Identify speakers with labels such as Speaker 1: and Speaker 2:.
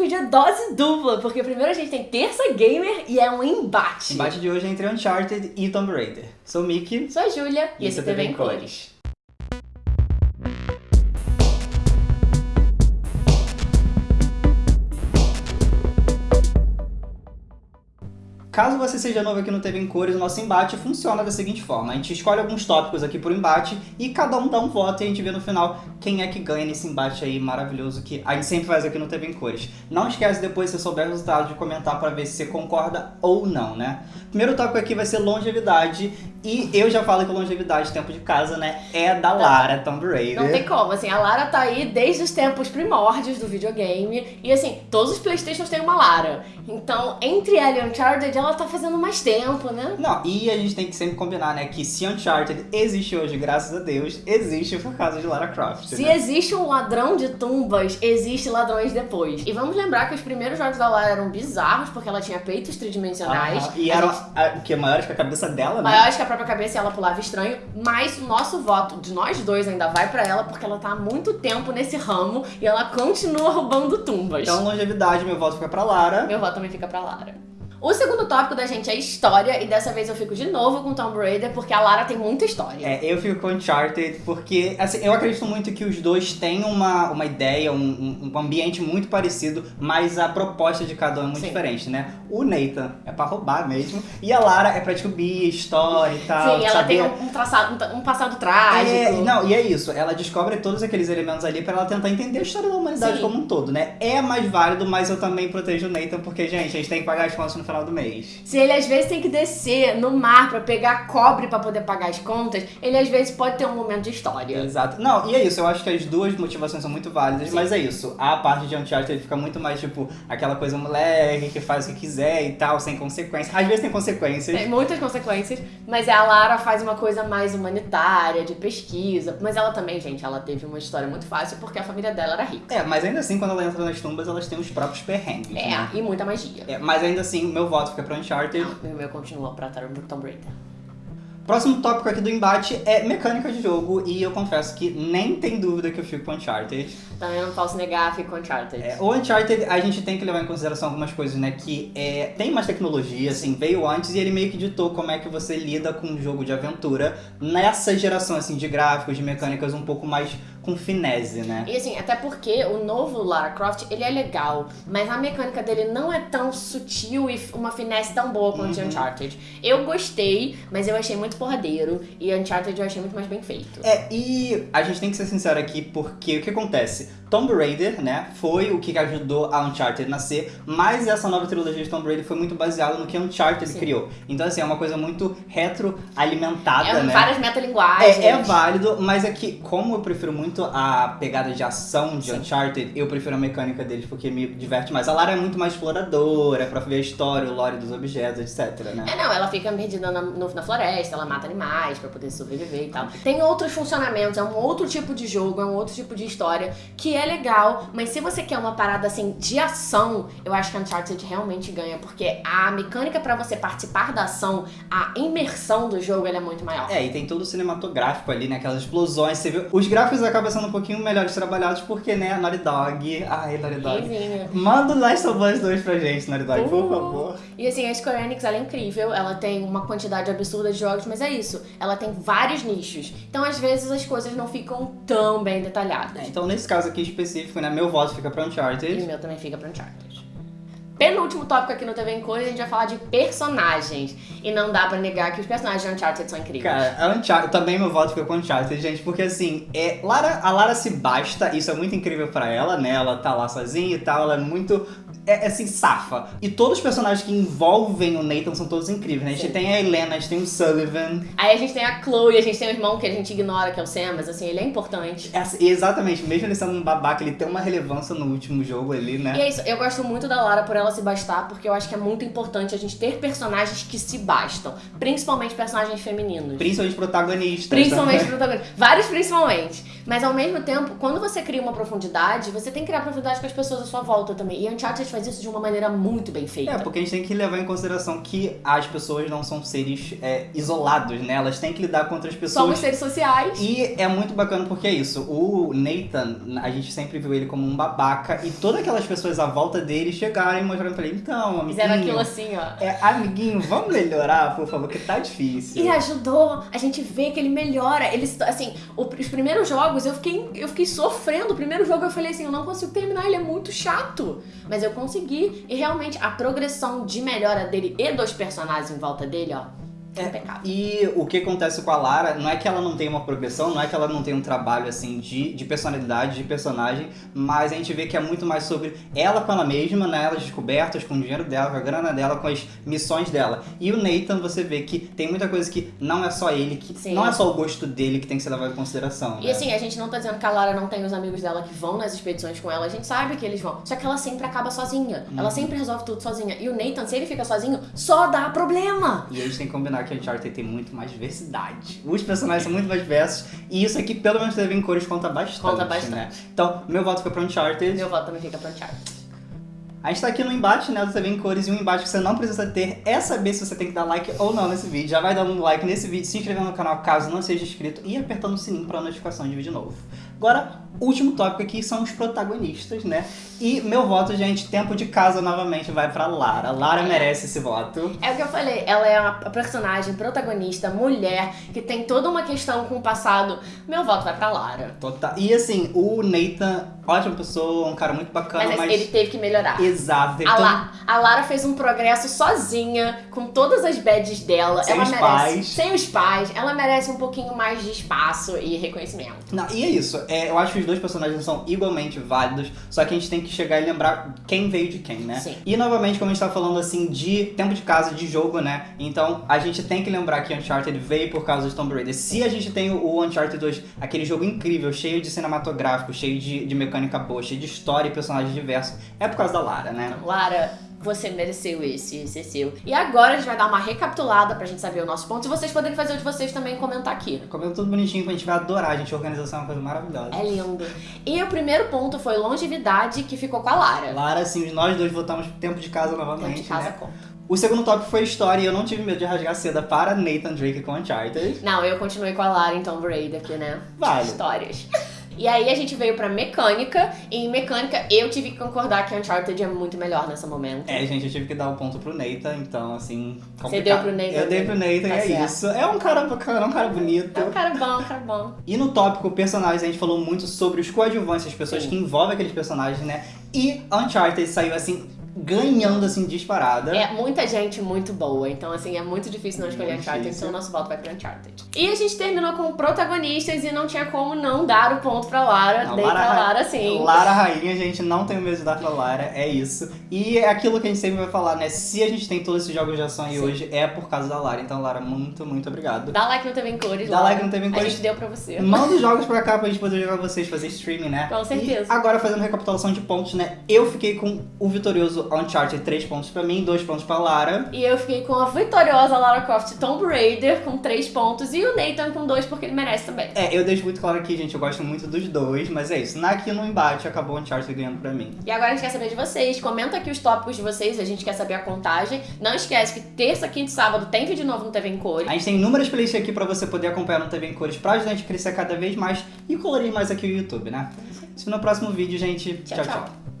Speaker 1: vídeo é dose dupla, porque primeiro a gente tem Terça Gamer e é um embate.
Speaker 2: O embate de hoje é entre Uncharted e Tomb Raider. Sou o Mickey.
Speaker 1: Sou a Júlia e, e esse é TV em Cores.
Speaker 2: Caso você seja novo aqui no TV em Cores, o nosso embate funciona da seguinte forma. A gente escolhe alguns tópicos aqui por embate e cada um dá um voto e a gente vê no final quem é que ganha nesse embate aí maravilhoso que a gente sempre faz aqui no TV em Cores. Não esquece depois, se souber o resultado, de comentar para ver se você concorda ou não, né? Primeiro tópico aqui vai ser longevidade e eu já falo que longevidade, tempo de casa, né, é da Lara Tomb Raider.
Speaker 1: Não tem como, assim, a Lara tá aí desde os tempos primórdios do videogame e assim, todos os Playstations têm uma Lara. Então, entre ela e Uncharted, ela tá fazendo mais tempo, né?
Speaker 2: Não, e a gente tem que sempre combinar, né, que se Uncharted existe hoje, graças a Deus, existe por causa de Lara Croft.
Speaker 1: Se
Speaker 2: né?
Speaker 1: existe um ladrão de tumbas, existe ladrões depois. E vamos lembrar que os primeiros jogos da Lara eram bizarros, porque ela tinha peitos tridimensionais.
Speaker 2: Ah, e eram gente... o que? Maiores que a cabeça dela, né?
Speaker 1: Maiores que a própria cabeça e ela pulava estranho. Mas o nosso voto de nós dois ainda vai pra ela, porque ela tá há muito tempo nesse ramo e ela continua roubando tumbas.
Speaker 2: Então, longevidade, meu voto fica pra Lara.
Speaker 1: Meu voto também fica pra Lara. O segundo tópico da gente é história, e dessa vez eu fico de novo com Tomb Raider, porque a Lara tem muita história.
Speaker 2: É, eu fico com Uncharted, porque assim, eu acredito muito que os dois têm uma, uma ideia, um, um ambiente muito parecido, mas a proposta de cada um é muito Sim. diferente, né? O Nathan é pra roubar mesmo, e a Lara é pra descobrir história e tal.
Speaker 1: Sim, ela saber... tem um, traçado, um passado trágico.
Speaker 2: É, não, e é isso, ela descobre todos aqueles elementos ali pra ela tentar entender a história da humanidade Sim. como um todo, né? É mais válido, mas eu também protejo o Nathan, porque, gente, a gente tem que pagar as contas no final do mês.
Speaker 1: Se ele às vezes tem que descer no mar para pegar cobre para poder pagar as contas, ele às vezes pode ter um momento de história.
Speaker 2: Exato. Não, e é isso, eu acho que as duas motivações são muito válidas, Sim. mas é isso. A parte de Uncharted ele fica muito mais tipo aquela coisa moleque que faz o que quiser e tal, sem consequências. Às vezes tem consequências.
Speaker 1: Tem muitas consequências, mas a Lara faz uma coisa mais humanitária, de pesquisa. Mas ela também, gente, ela teve uma história muito fácil porque a família dela era rica.
Speaker 2: É, mas ainda assim, quando ela entra nas tumbas, elas têm os próprios perrengues.
Speaker 1: É,
Speaker 2: né?
Speaker 1: e muita magia.
Speaker 2: É, mas ainda assim, meu voto fica pra Uncharted.
Speaker 1: Não, o meu continua pra Tomb Raider.
Speaker 2: Próximo tópico aqui do embate é mecânica de jogo e eu confesso que nem tem dúvida que eu fico com Uncharted.
Speaker 1: Também não posso negar, fico com Uncharted.
Speaker 2: É, o Uncharted a gente tem que levar em consideração algumas coisas, né, que é, tem mais tecnologia, assim, veio antes e ele meio que ditou como é que você lida com um jogo de aventura nessa geração, assim, de gráficos, de mecânicas um pouco mais com finese, né?
Speaker 1: E assim, até porque o novo Lara Croft, ele é legal, mas a mecânica dele não é tão sutil e uma finesse tão boa quanto uhum. Uncharted. Eu gostei, mas eu achei muito porradeiro, e Uncharted eu achei muito mais bem feito.
Speaker 2: É, e a gente tem que ser sincero aqui, porque o que acontece? Tomb Raider, né, foi o que ajudou a Uncharted nascer, mas essa nova trilogia de Tomb Raider foi muito baseada no que Uncharted Sim. criou. Então, assim, é uma coisa muito retroalimentada,
Speaker 1: é,
Speaker 2: né?
Speaker 1: várias metalinguagens.
Speaker 2: É, é válido, mas é que, como eu prefiro muito a pegada de ação de Sim. Uncharted, eu prefiro a mecânica deles porque me diverte mais. A Lara é muito mais exploradora, pra ver a história, o lore dos objetos, etc, né?
Speaker 1: É, não, ela fica perdida na, no, na floresta, ela mata animais pra poder sobreviver e tal. Tem outros funcionamentos, é um outro tipo de jogo, é um outro tipo de história que é legal, mas se você quer uma parada assim de ação, eu acho que Uncharted realmente ganha, porque a mecânica para você participar da ação, a imersão do jogo, ela é muito maior.
Speaker 2: É, e tem todo o cinematográfico ali, né? Aquelas explosões, você viu? Os gráficos acabam sendo um pouquinho melhores trabalhados, porque, né, Naughty Dog. Ai, Naughty Dog.
Speaker 1: Rizinho.
Speaker 2: Manda o Last of Us 2 pra gente, Naughty Dog, uh. por favor.
Speaker 1: E assim, a Square Enix, ela é incrível, ela tem uma quantidade absurda de jogos, mas é isso, ela tem vários nichos. Então, às vezes, as coisas não ficam tão bem detalhadas.
Speaker 2: É, então, nesse caso aqui específico, né, meu voto fica pra Uncharted.
Speaker 1: E o meu também fica pra Uncharted. Penúltimo tópico aqui no TV em Cores, a gente vai falar de personagens. E não dá pra negar que os personagens de Uncharted são incríveis.
Speaker 2: Cara, a Uncharted, também meu voto fica com Uncharted, gente, porque assim, é, Lara, a Lara se basta, isso é muito incrível pra ela, né? Ela tá lá sozinha e tal, ela é muito é, é, assim, safa. E todos os personagens que envolvem o Nathan são todos incríveis, né? A gente Sim. tem a Helena, a gente tem o Sullivan.
Speaker 1: Aí a gente tem a Chloe, a gente tem o irmão que a gente ignora, que é o Sam, mas assim, ele é importante.
Speaker 2: É, exatamente, mesmo ele sendo um babaca, ele tem uma relevância no último jogo ali, né?
Speaker 1: E é isso, eu gosto muito da Lara por ela se bastar, porque eu acho que é muito importante a gente ter personagens que se bastam. Principalmente personagens femininos.
Speaker 2: Principalmente protagonistas.
Speaker 1: Principalmente protagonistas. Vários principalmente. Mas ao mesmo tempo, quando você cria uma profundidade, você tem que criar profundidade com as pessoas à sua volta também. E Uncharted faz isso de uma maneira muito bem feita.
Speaker 2: É, porque a gente tem que levar em consideração que as pessoas não são seres é, isolados, né? Elas têm que lidar com outras pessoas.
Speaker 1: Somos seres sociais.
Speaker 2: E é muito bacana porque é isso. O Nathan, a gente sempre viu ele como um babaca e todas aquelas pessoas à volta dele chegaram e mostraram pra ele, então, amiguinho.
Speaker 1: Fizeram aquilo assim, ó.
Speaker 2: É, amiguinho, vamos melhorar, por favor, que tá difícil.
Speaker 1: E ajudou. A gente vê que ele melhora. Ele, assim, os primeiros jogos eu fiquei, eu fiquei sofrendo. O primeiro jogo eu falei assim, eu não consigo terminar, ele é muito chato. Mas eu consegui. E realmente a progressão de melhora dele e dos personagens em volta dele, ó, é impecável.
Speaker 2: E o que acontece com a Lara, não é que ela não tem uma progressão, não é que ela não tem um trabalho assim de, de personalidade, de personagem, mas a gente vê que é muito mais sobre ela com ela mesma, né? Elas descobertas, com o dinheiro dela, com a grana dela, com as missões dela. E o Nathan, você vê que tem muita coisa que não é só ele, que
Speaker 1: Sim.
Speaker 2: não é só o gosto dele que tem que ser levado em consideração.
Speaker 1: E
Speaker 2: né?
Speaker 1: assim, a gente não tá dizendo que a Lara não tem os amigos dela que vão nas expedições com ela, a gente sabe que eles vão. Só que ela sempre acaba sozinha.
Speaker 2: Uhum.
Speaker 1: Ela sempre resolve tudo sozinha. E o Nathan, se ele fica sozinho, só dá problema.
Speaker 2: E a gente tem que combinar que Uncharted tem muito mais diversidade. Os personagens são muito mais diversos. E isso aqui, pelo menos, teve em cores, conta bastante.
Speaker 1: Conta bastante.
Speaker 2: Né? Então, meu voto foi pra Uncharted.
Speaker 1: Meu voto também fica pra Uncharted.
Speaker 2: A gente tá aqui no embate, né, do TV em cores, e um embate que você não precisa ter é saber se você tem que dar like ou não nesse vídeo. Já vai dando um like nesse vídeo, se inscrevendo no canal caso não seja inscrito e apertando o sininho pra notificação de vídeo novo. Agora, último tópico aqui são os protagonistas, né? E meu voto, gente, tempo de casa novamente vai pra Lara. Lara merece esse voto.
Speaker 1: É o que eu falei, ela é uma personagem, protagonista, mulher, que tem toda uma questão com o passado. Meu voto vai pra Lara.
Speaker 2: Total. E assim, o Nathan, ótima pessoa, um cara muito bacana,
Speaker 1: Mas,
Speaker 2: mas.
Speaker 1: ele teve que melhorar.
Speaker 2: Exato,
Speaker 1: A,
Speaker 2: todo-
Speaker 1: La- a Lara fez um progresso sozinha, com todas as badges dela.
Speaker 2: Sem
Speaker 1: ela
Speaker 2: os
Speaker 1: merece.
Speaker 2: pais.
Speaker 1: Sem os pais. Ela merece um pouquinho mais de espaço e reconhecimento.
Speaker 2: Não, e é isso. É, eu acho que os dois personagens são igualmente válidos, só que a gente tem que chegar e lembrar quem veio de quem, né?
Speaker 1: Sim.
Speaker 2: E novamente, como a gente tá falando assim de tempo de casa, de jogo, né? Então a gente tem que lembrar que Uncharted veio por causa de Tomb Raider. Se a gente tem o Uncharted 2, aquele jogo incrível, cheio de cinematográfico, cheio de, de mecânica boa, cheio de história e personagens diversos, é por causa da Lara, né?
Speaker 1: Lara, você mereceu esse, esse é seu. E agora a gente vai dar uma recapitulada pra gente saber o nosso ponto. E vocês podem fazer o de vocês também e comentar aqui.
Speaker 2: Comendo tudo bonitinho, que a gente vai adorar, gente. A organização é uma coisa maravilhosa.
Speaker 1: É lindo. E o primeiro ponto foi longevidade, que ficou com a Lara.
Speaker 2: Lara, assim, nós dois votamos tempo de casa
Speaker 1: Tempo
Speaker 2: novamente,
Speaker 1: de casa
Speaker 2: né?
Speaker 1: conta.
Speaker 2: O segundo tópico foi história e eu não tive medo de rasgar seda para Nathan Drake com Uncharted.
Speaker 1: Não, eu continuei com a Lara em Tomb Raider aqui, né?
Speaker 2: Vale.
Speaker 1: Histórias. E aí a gente veio pra mecânica, e em mecânica eu tive que concordar que Uncharted é muito melhor nesse momento.
Speaker 2: É, gente, eu tive que dar o ponto pro Nathan, então, assim, complicado.
Speaker 1: Você deu pro Nathan
Speaker 2: Eu dei pro Nathan,
Speaker 1: Tá
Speaker 2: é
Speaker 1: certo.
Speaker 2: isso. É um cara bacana, um cara bonito.
Speaker 1: É um cara bom, um cara bom.
Speaker 2: E no tópico personagens, a gente falou muito sobre os coadjuvantes, as pessoas
Speaker 1: Sim.
Speaker 2: que envolvem aqueles personagens, né? E Uncharted saiu, assim, ganhando, assim, disparada.
Speaker 1: É muita gente muito boa, então assim, é muito difícil não escolher Uncharted, então o nosso voto vai pra Uncharted. E a gente terminou com protagonistas e não tinha como não dar o ponto pra Lara,
Speaker 2: Não,
Speaker 1: dei
Speaker 2: Lara
Speaker 1: pra
Speaker 2: Ra-
Speaker 1: Lara sim.
Speaker 2: Lara Rainha, gente, não tenho medo de dar pra Lara, é isso. E é aquilo que a gente sempre vai falar, né? Se a gente tem todos esses jogos de ação aí
Speaker 1: Sim.
Speaker 2: hoje, é por causa da Lara. Então, Lara, muito, muito obrigado.
Speaker 1: Dá like no TV em cores
Speaker 2: Dá
Speaker 1: Lara.
Speaker 2: like no TV em
Speaker 1: A
Speaker 2: Cores.
Speaker 1: gente deu pra você.
Speaker 2: Manda os jogos pra cá pra gente poder jogar vocês, fazer streaming, né?
Speaker 1: Com certeza.
Speaker 2: E agora fazendo recapitulação de pontos, né? Eu fiquei com o vitorioso Uncharted 3 pontos pra mim, 2 pontos pra Lara.
Speaker 1: E eu fiquei com a vitoriosa Lara Croft Tomb Raider com 3 pontos e o Nathan com 2 porque ele merece também.
Speaker 2: É, eu deixo muito claro aqui, gente, eu gosto muito dos dois, mas é isso. Na aqui no embate acabou o Uncharted ganhando pra mim.
Speaker 1: E agora a gente quer saber de vocês. Comenta aqui os tópicos de vocês, a gente quer saber a contagem. Não esquece que terça, quinta e sábado tem vídeo novo no TV em Cores.
Speaker 2: A gente tem inúmeras playlists aqui pra você poder acompanhar no TV em cores pra ajudar a gente a crescer cada vez mais e colorir mais aqui o YouTube, né? Se no próximo vídeo, gente.
Speaker 1: Tchau,
Speaker 2: tchau.
Speaker 1: tchau.
Speaker 2: tchau.